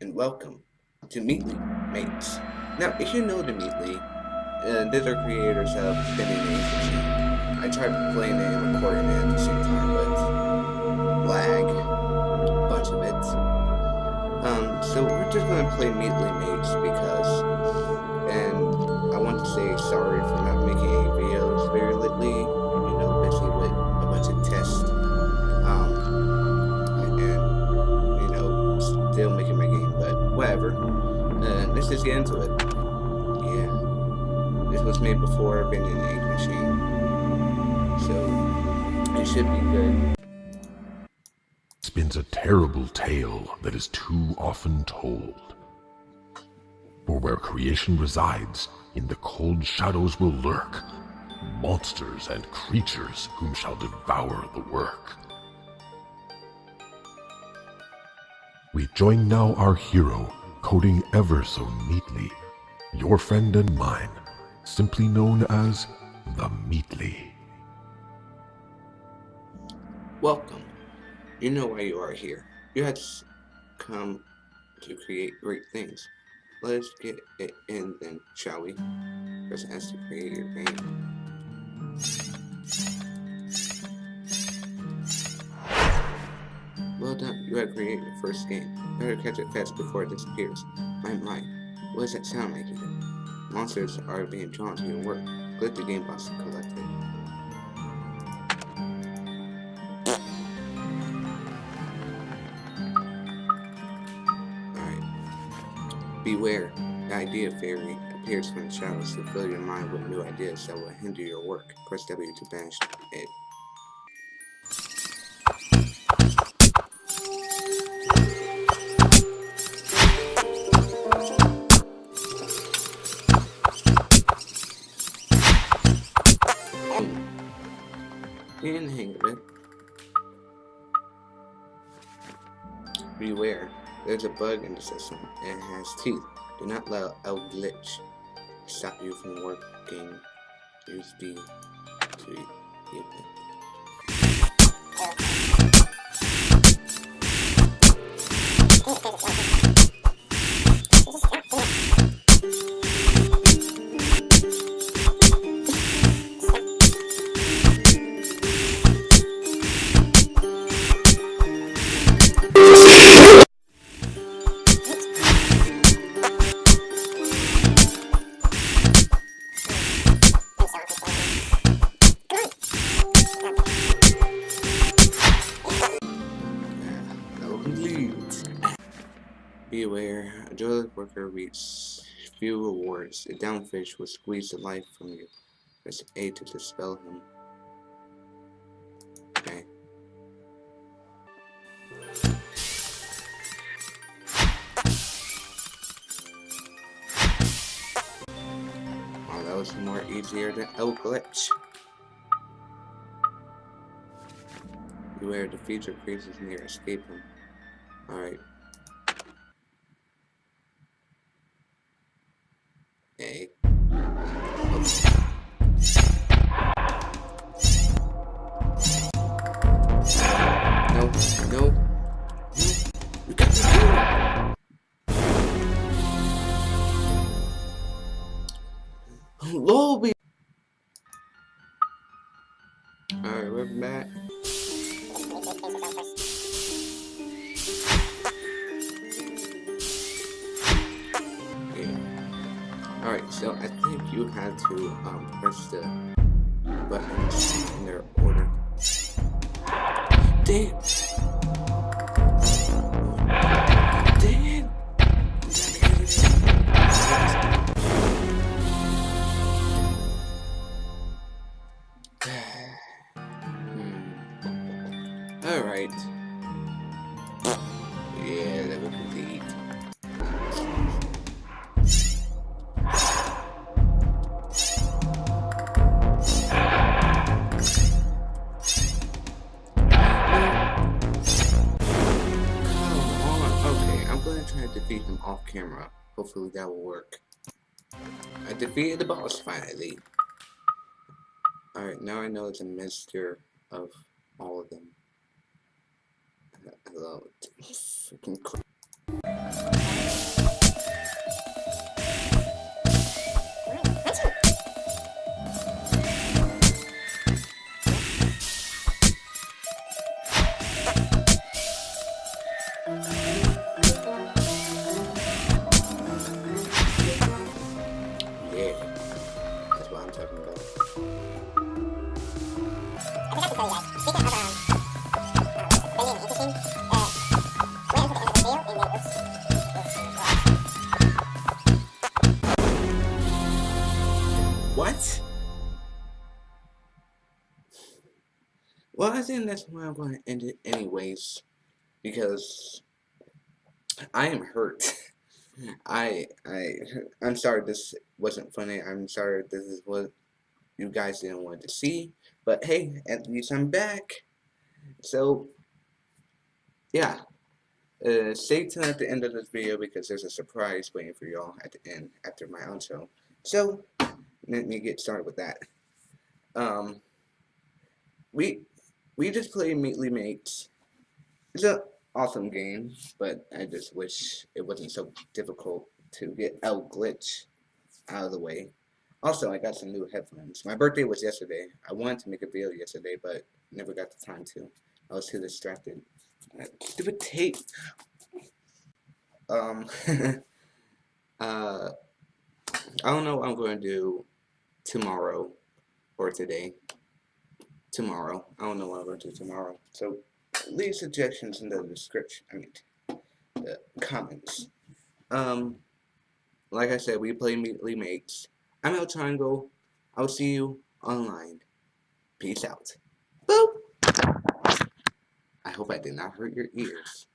and welcome to Meatly Mates. Now, if you know the Meatly, uh, these are creators of Spinning Machine. I tried playing it and recording it at the same time, but lag, a bunch of it. Um, so we're just gonna play Meatly Mates because, and I want to say sorry for not whatever. Uh, let's just get into it. Yeah. This was made before Bendy and the Ink Machine. So, it should be good. spins a terrible tale that is too often told. For where creation resides, in the cold shadows will lurk monsters and creatures whom shall devour the work. We join now our hero, coding ever so neatly, your friend and mine, simply known as the Meatly. Welcome. You know why you are here. You had come to create great things. Let's get it in then, shall we? Has to create your you have created your first game. Better catch it fast before it disappears. My mind, what does that sound like here? Monsters are being drawn to your work. Click the game box to collect it. Alright. Beware, the idea fairy appears from the shadows to fill your mind with new ideas that will hinder your work. Press W to banish it. Of it. Beware, there's a bug in the system and it has teeth. Do not let a glitch stop you from working. Use B to eat it. Be aware, a joyless worker reaps few rewards. A downfish will squeeze the life from you. Press A to dispel him. Okay. Oh, that was more easier than El Glitch. Beware, the feature creep's near escape him. Alright. A. No, no. Alright, so I think you had to um, press the buttons in their order. Damn! Gonna try to defeat him off camera. Hopefully that will work. I defeated the boss finally. Alright, now I know it's a mixture of all of them. Hello. Freaking I think that's why I'm going to end it anyways, because I am hurt. I I I'm sorry this wasn't funny. I'm sorry this is what you guys didn't want to see. But hey, at least I'm back. So yeah. Uh, stay tuned at the end of this video because there's a surprise waiting for y'all at the end after my outro. So let me get started with that. Um, we we just played Meatly Mates. It's an awesome game, but I just wish it wasn't so difficult to get El Glitch out of the way. Also, I got some new headphones. My birthday was yesterday. I wanted to make a video yesterday, but never got the time to. I was too distracted. That stupid tape. Um, uh, I don't know what I'm going to do tomorrow or today. Tomorrow. I don't know what I'm going to do tomorrow. So, leave suggestions in the description. I mean, the comments. Um, like I said, we play Meatly Mates. I'm El Triangle. I'll see you online. Peace out. Boop! I hope I did not hurt your ears.